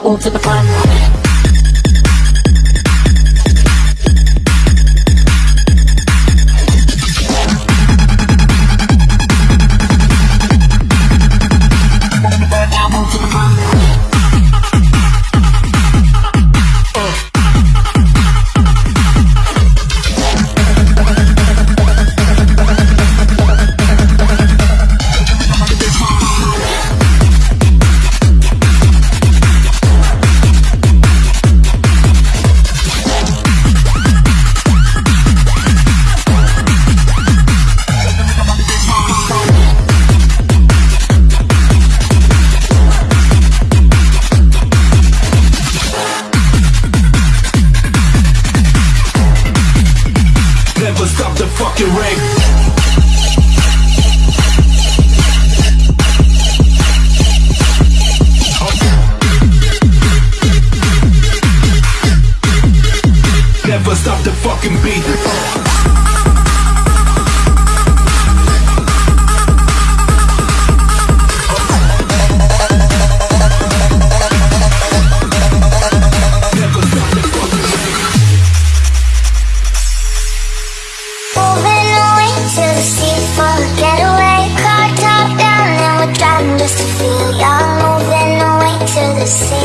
to the front. No, these are never ending. No.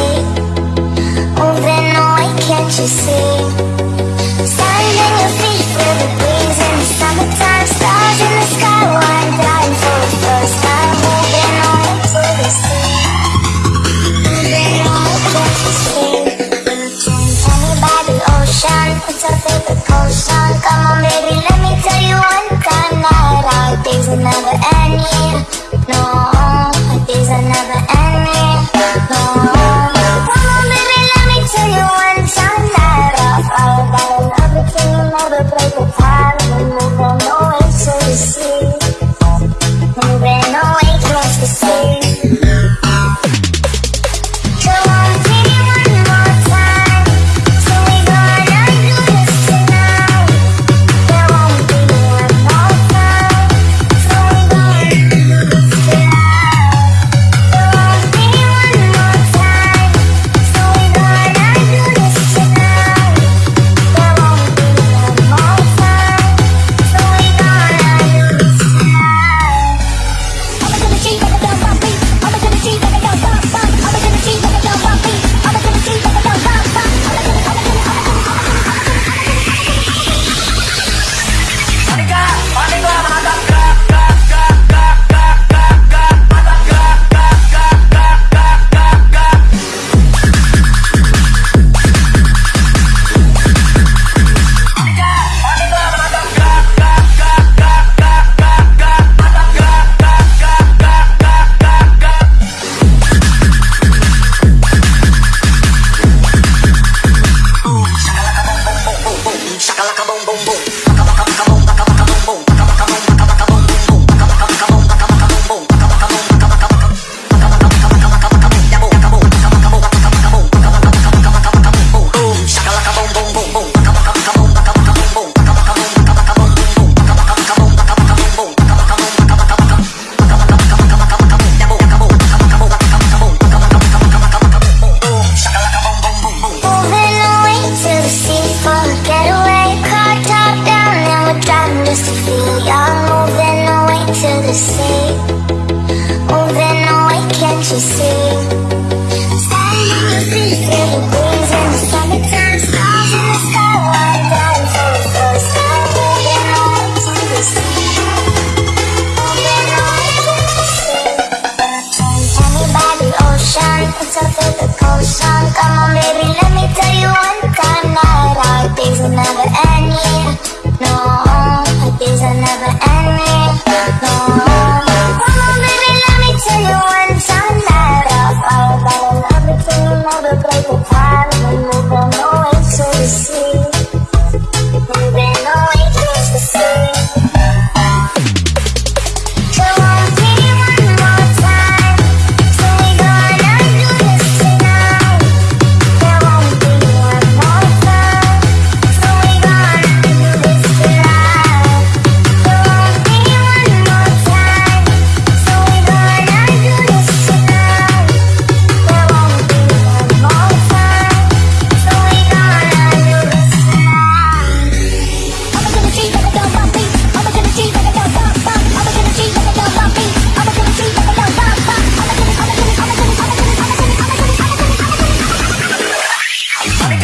just to feel you're moving away to the sea.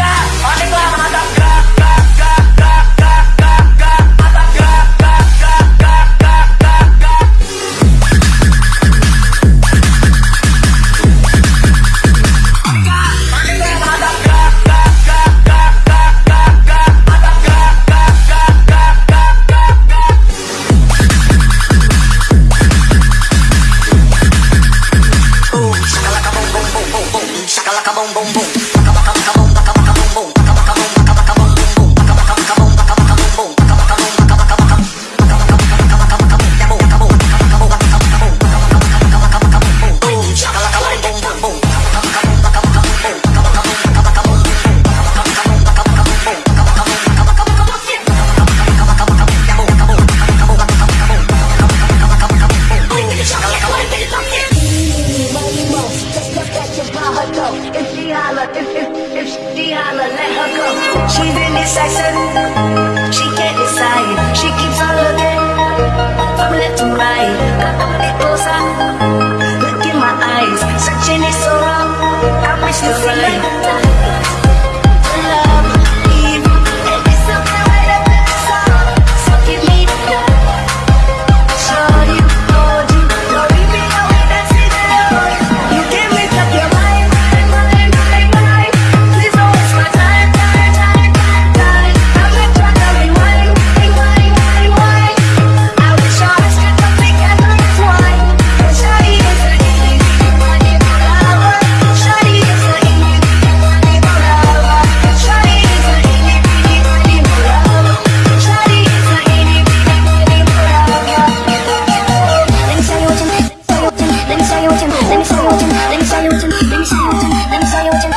Tiga, koneklah mata if she holla, if, if, if she holla, let her go. She really sexy, she can't decide. She keeps on looking from left to right. Got the booty closer, look in my eyes. Searching is so wrong, I wish to see let me show you what you, let me show you what you, let me show you what you, let me show you.